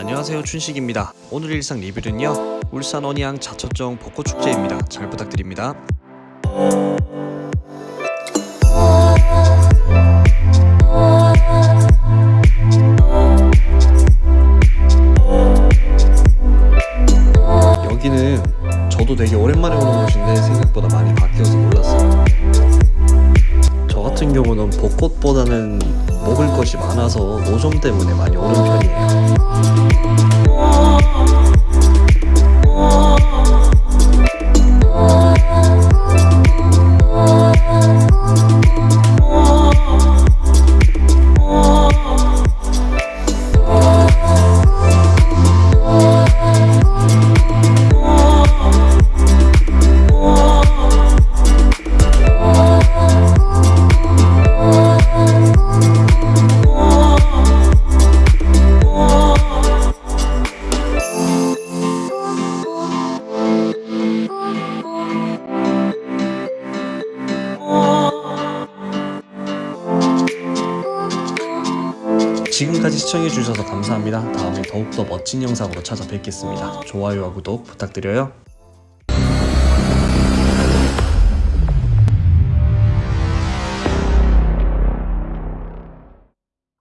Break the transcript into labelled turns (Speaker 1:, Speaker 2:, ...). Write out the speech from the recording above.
Speaker 1: 안녕하세요 춘식입니다. 오늘 일상 리뷰는요 울산 언양 자초정 벚꽃축제입니다. 잘 부탁드립니다. 여기는 저도 되게 오랜만에 오는 곳인데 생각보다 많이 바뀌어서 놀랐어요. 저 같은 경우는 벚꽃보다는 먹을 것이 많아서 노점 때문에 많이 오는 편이에요 지금까지 시청해주셔서 감사합니다. 다음에 더욱더 멋진 영상으로 찾아뵙겠습니다. 좋아요와 구독 부탁드려요.